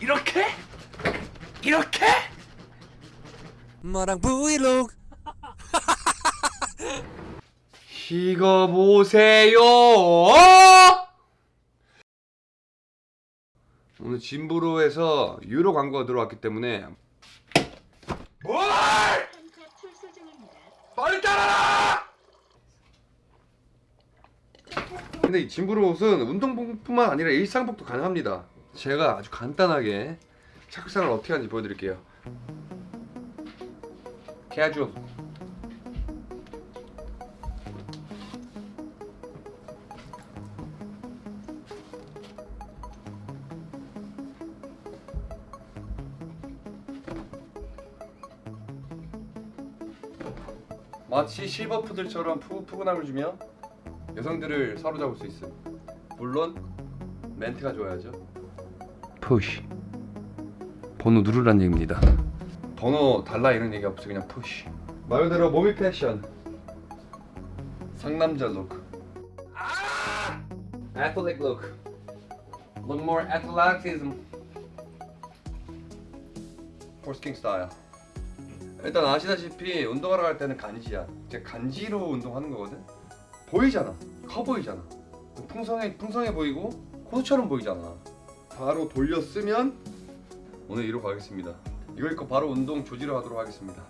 이렇게? 이렇게? 마랑 브이로그 이거 보세요. 오늘 진부로에서 유로 광고가 들어왔기 때문에 뭘? 빨리 따라라! 근데 이 진부로 옷은 운동복뿐만 아니라 일상복도 가능합니다. 제가 아주 간단하게 착상을 어떻게 하는지 보여드릴게요. 캐주얼. 마치 실버푸들처럼 푸근함을 주며 여성들을 사로잡을 수 있음. 물론 멘트가 좋아야죠. Push. 번호 누르란 얘기입니다. 번호 달라 이런 얘기 없이 그냥 push. 말 그대로 모비 패션. 상남자 룩. 아! Athletic look. Look more athleticism. 포스킹 스타일. 일단 아시다시피 운동하러 갈 때는 간지야. 이제 간지로 운동하는 거거든. 보이잖아. 커 보이잖아. 풍성해 풍성해 보이고 호수처럼 보이잖아. 바로 돌려 쓰면 오늘 이로 가겠습니다. 이거 입고 바로 운동 조지를 하도록 하겠습니다.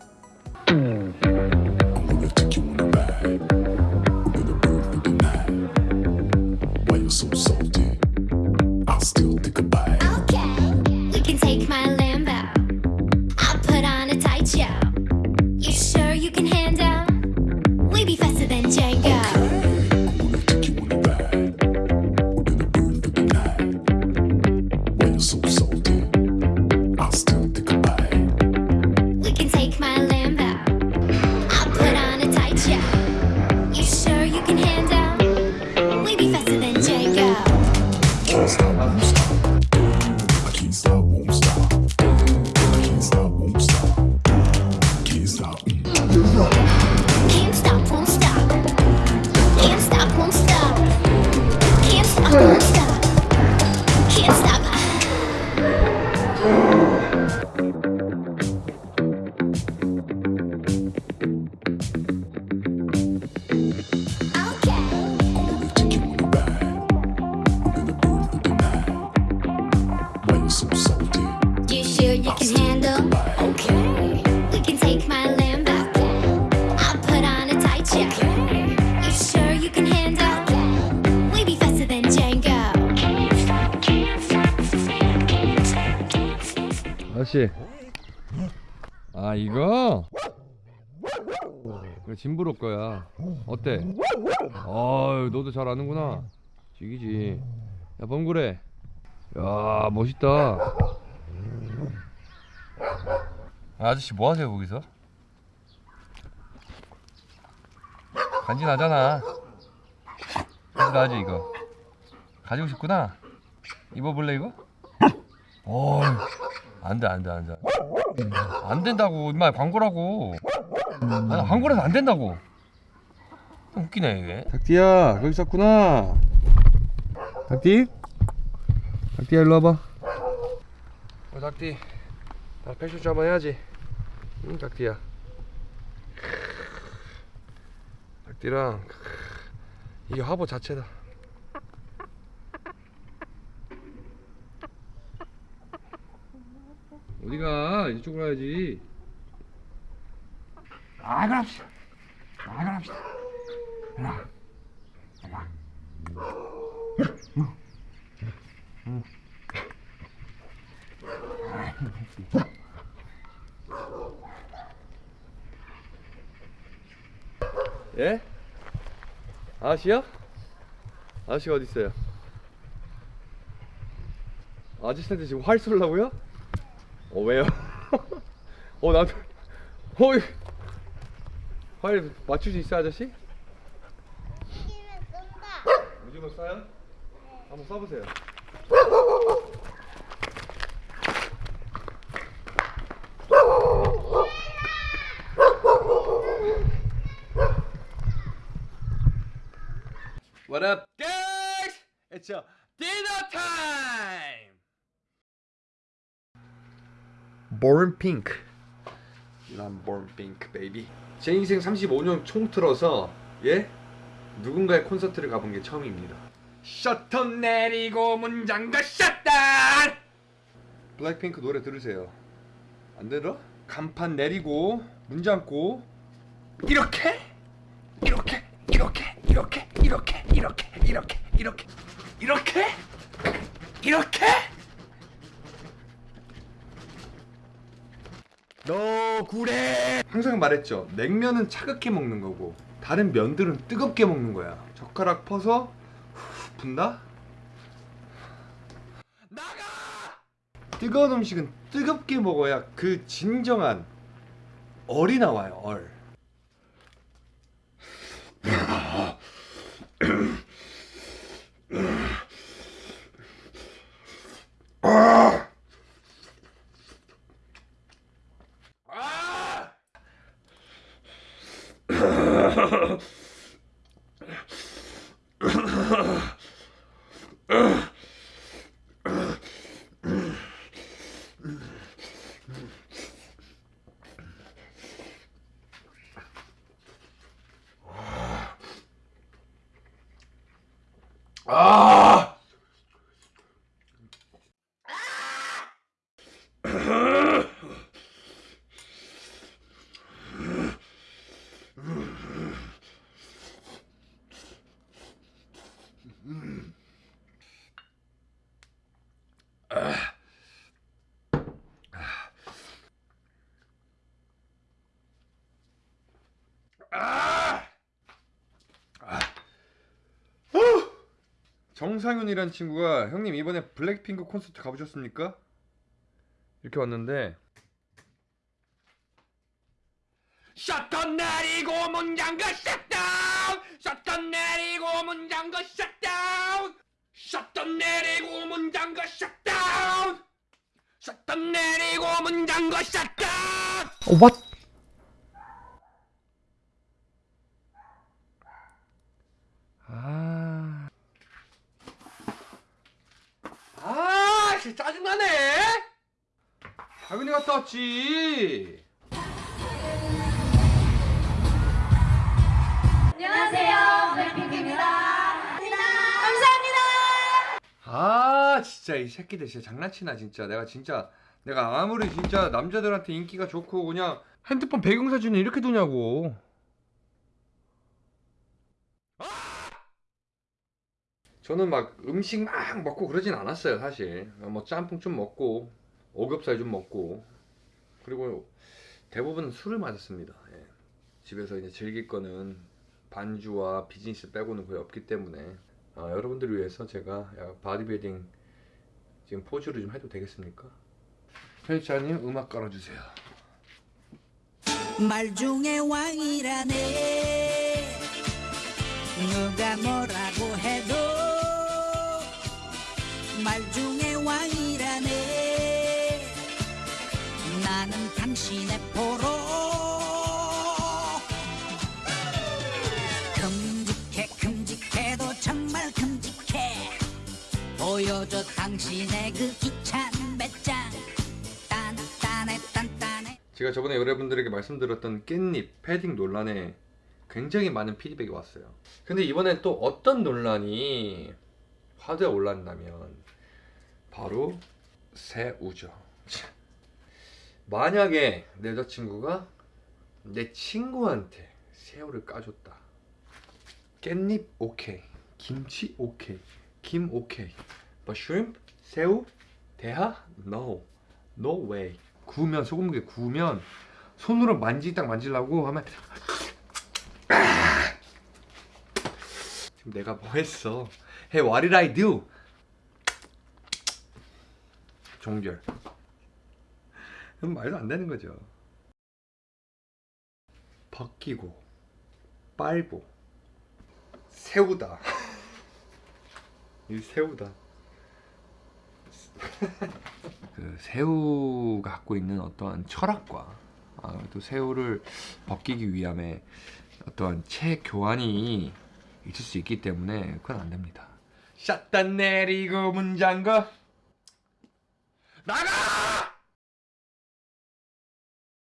아저씨. 아 이거? 이거 진부로 거야. 어때? 아유 너도 잘 아는구나. 죽이지. 야 범구래. 야 멋있다. 아저씨 뭐 하세요 거기서? 간지 나잖아. 간지 나지 이거. 가지고 싶구나. 입어볼래 이거? 어, 안돼 안돼 안돼. 안 된다고 임마 광고라고. 아니 광고라서 안 된다고. 웃기네 이게. 닭띠야 거기 있었구나. 닭띠? 닭띠야 일로 와봐. 어 닭띠. 나 패션쇼 한번 해야지. 응 닭띠야. 닭띠랑 이게 화보 자체다. 어디가 이쪽으로. 아 그럽시다. 아 그럽시다. 야, 야. 예? 아저씨요? 아저씨가 어디 있어요? 아저씨한테 지금 활 쏠라고요? 어 왜요? 어 나도 어이 활 맞출 수 있어 아저씨? 오징어 쏴요? 한번 쏴보세요 What up guys? It's a Born Pink. 난 Born Pink, baby. 제 인생 35년 총틀어서 예 누군가의 콘서트를 가본 게 처음입니다. 셔터 내리고 문 잠가 샷다. 블랙핑크 노래 들으세요. 안 들어? 간판 내리고 문 잠고 이렇게 이렇게 이렇게 이렇게 이렇게 이렇게 이렇게 이렇게 이렇게 이렇게 너 구래 항상 말했죠. 냉면은 차갑게 먹는 거고 다른 면들은 뜨겁게 먹는 거야. 젓가락 퍼서 후 분다? 나가! 뜨거운 음식은 뜨겁게 먹어야 그 진정한 얼이 나와요 얼 Oh! 정상윤이란 친구가 형님 이번에 블랙핑크 콘서트 가보셨습니까? 이렇게 왔는데. 샷건 내리고 문 잠가 샷다운! 샷건 내리고 문 잠가 샷다운! 샷건 내리고 문 잠가 샷다운! 샷건 내리고 문 잠가 샷다운! What? 아, 아, 진짜 짜증나네. 당연히 갔다 왔지. 안녕하세요. 블랙핑크입니다. 감사합니다. 아, 진짜 이 새끼들 진짜 장난치나 진짜. 내가 진짜 내가 아무리 진짜 남자들한테 인기가 좋고 그냥 핸드폰 배경사진을 이렇게 두냐고. 저는 막 음식 막 먹고 그러진 않았어요 사실. 뭐 짬뽕 좀 먹고 오겹살 좀 먹고. 그리고 대부분 술을 마셨습니다. 예. 집에서 이제 즐길 거는 반주와 비즈니스 빼고는 거의 없기 때문에. 아, 여러분들을 위해서 제가 바디빌딩 지금 포즈를 좀 해도 되겠습니까? 편집자님 음악 깔아주세요. 말 중에 왕이라네. 누가 뭐라고 해도 말 중에 왕이라네. 나는 당신의 포로. 큼직해 큼직해도 정말 큼직해. 보여줘 당신의 그 기찬 배짱. 단단해 단단해 제가 저번에 여러분들에게 말씀드렸던 깻잎 패딩 논란에 굉장히 많은 피드백이 왔어요. 근데 이번엔 또 어떤 논란이 화두에 올랐냐면 바로 새우죠. 만약에 내 여자친구가 내 친구한테 새우를 까줬다. 깻잎 오케이, 김치 오케이, 김 오케이, but shrimp 새우 대하 no, no way. 구우면 소금물에 구우면 손으로 만지 딱 만지려고 하면 지금 내가 뭐 했어? Hey, what did I do? 종결. 그럼 말도 안 되는 거죠. 벗기고 빨고 새우다. 이 새우다. 그 새우가 갖고 있는 어떠한 철학과 아, 또 새우를 벗기기 위함에 어떠한 체 교환이 있을 수 있기 때문에 그건 안 됩니다. 샷단 내리고 문장거 나가!